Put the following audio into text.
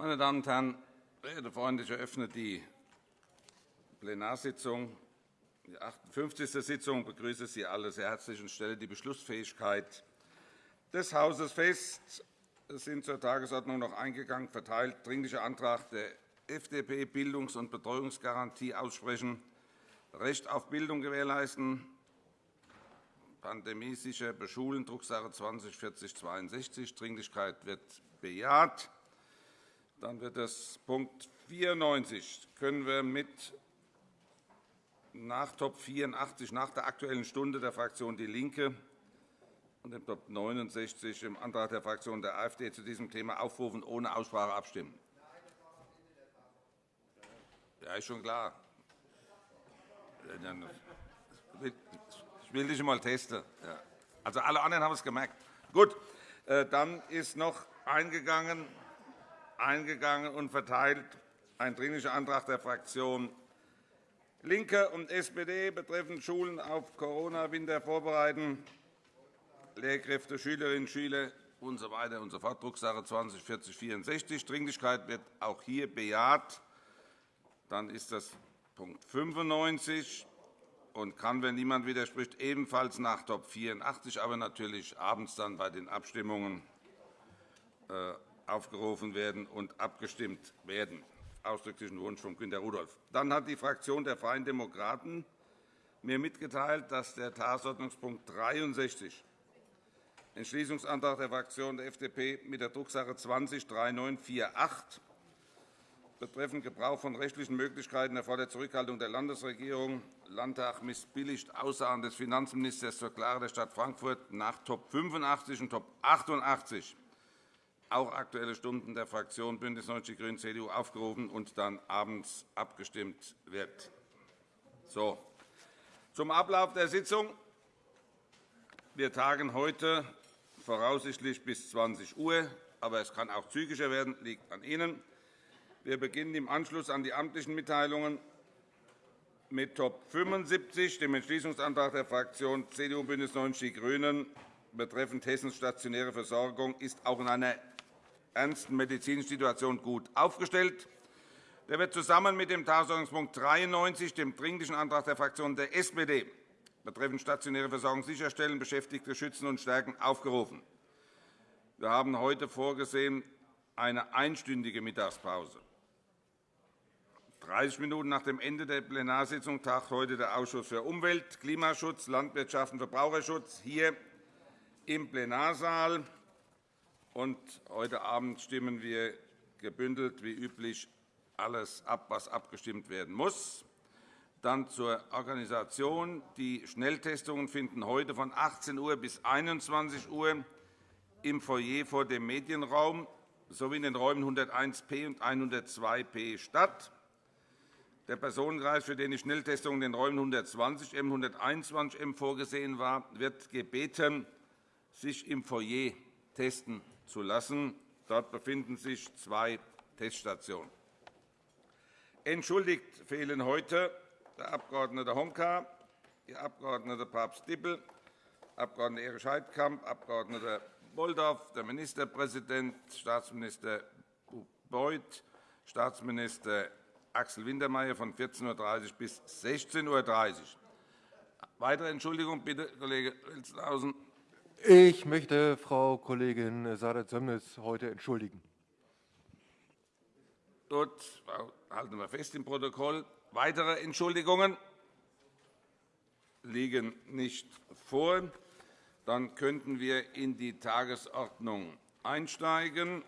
Meine Damen und Herren, verehrte Freunde, ich eröffne die Plenarsitzung, die 58. Sitzung. Begrüße Sie alle sehr herzlich und stelle die Beschlussfähigkeit des Hauses fest. Es sind zur Tagesordnung noch eingegangen verteilt Dringlicher Antrag der FDP Bildungs- und Betreuungsgarantie aussprechen, Recht auf Bildung gewährleisten, pandemiesicher beschulen, Drucksache 20 4062. Dringlichkeit wird bejaht. Dann wird das Punkt 94 können wir mit nach Top 84 nach der Aktuellen Stunde der Fraktion DIE LINKE und dem Top 69 im Antrag der Fraktion der AfD zu diesem Thema aufrufen, ohne Aussprache abstimmen. Ja, ist schon klar. Ich will dich einmal testen. Also, alle anderen haben es gemerkt. Gut, äh, dann ist noch eingegangen, eingegangen und verteilt ein Dringlicher Antrag der Fraktion LINKE und SPD betreffend Schulen auf Corona-Winter vorbereiten, Lehrkräfte, Schülerinnen und Schüler usw. So und so fort, Drucksache 20 4064. Dringlichkeit wird auch hier bejaht. Dann ist das Punkt 95 und kann, wenn niemand widerspricht, ebenfalls nach Top 84, aber natürlich abends dann bei den Abstimmungen äh, aufgerufen werden und abgestimmt werden. Ausdrücklichen Wunsch von Günter Rudolph. Dann hat die Fraktion der Freien Demokraten mir mitgeteilt, dass der Tagesordnungspunkt 63, Entschließungsantrag der Fraktion der FDP mit der Drucksache 20 3948 betreffend Gebrauch von rechtlichen Möglichkeiten erfordert Zurückhaltung der Landesregierung. Landtag missbilligt Aussagen des Finanzministers zur Klage der Stadt Frankfurt nach Top 85 und Top 88 auch Aktuelle Stunden der Fraktion BÜNDNIS 90 die GRÜNEN, CDU aufgerufen und dann abends abgestimmt wird. So. Zum Ablauf der Sitzung. Wir tagen heute voraussichtlich bis 20 Uhr, aber es kann auch zügiger werden, liegt an Ihnen. Wir beginnen im Anschluss an die amtlichen Mitteilungen mit Top 75, dem Entschließungsantrag der Fraktionen CDU und BÜNDNIS 90 die GRÜNEN betreffend Hessens stationäre Versorgung ist auch in einer ernsten medizinischen Situation gut aufgestellt. Der wird zusammen mit dem Tagesordnungspunkt 93, dem Dringlichen Antrag der Fraktion der SPD betreffend stationäre Versorgung sicherstellen, Beschäftigte schützen und stärken, aufgerufen. Wir haben heute vorgesehen eine einstündige Mittagspause. 30 Minuten nach dem Ende der Plenarsitzung tagt heute der Ausschuss für Umwelt, Klimaschutz, Landwirtschaft und Verbraucherschutz hier im Plenarsaal. Und heute Abend stimmen wir gebündelt wie üblich alles ab, was abgestimmt werden muss. Dann zur Organisation. Die Schnelltestungen finden heute von 18 Uhr bis 21 Uhr im Foyer vor dem Medienraum sowie in den Räumen 101p und 102p statt. Der Personenkreis, für den die Schnelltestung in den Räumen 120m und 121m vorgesehen war, wird gebeten, sich im Foyer testen zu lassen. Dort befinden sich zwei Teststationen. Entschuldigt fehlen heute der Abg. Honka, die Abg. Papst-Dippel, Abg. Erich Heidkamp, Abg. Bolldorf, der Ministerpräsident, Staatsminister Beuth, Staatsminister Axel Wintermeyer von 14.30 Uhr bis 16.30 Uhr. Weitere Entschuldigung, bitte, Kollege Wilstenhausen. Ich möchte Frau Kollegin Sadet-Sömnis heute entschuldigen. Gut, halten wir fest im Protokoll. Weitere Entschuldigungen liegen nicht vor. Dann könnten wir in die Tagesordnung einsteigen.